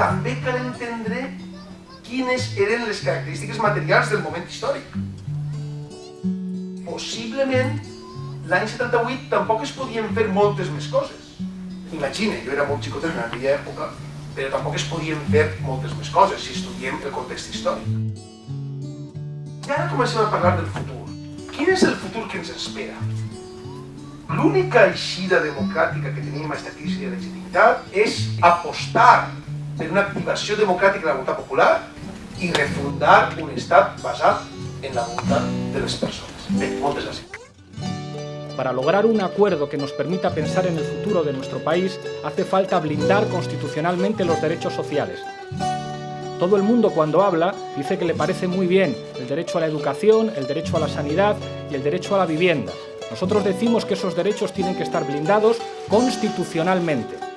també cal entendre quines eren les característiques materials del moment històric. Possiblement, l'any 78 tampoc es podien fer moltes més coses. Imagina, jo era molt xicotet en aquella època, però tampoc es podien fer moltes més coses si estudiem el context històric. I ara comencem a parlar del futur. Quin és el futur que ens espera? L'única eixida democràtica que tenim a aquesta crisi de legitimitat és apostar per una activació democràtica de la voluntat popular i refundar un estat basat en la voluntat de les persones. Bé, moltes gràcies. Para lograr un acuerdo que nos permita pensar en el futuro de nuestro país, hace falta blindar constitucionalmente los derechos sociales. Todo el mundo cuando habla dice que le parece muy bien el derecho a la educación, el derecho a la sanidad y el derecho a la vivienda. Nosotros decimos que esos derechos tienen que estar blindados constitucionalmente.